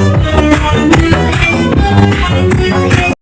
Ooh.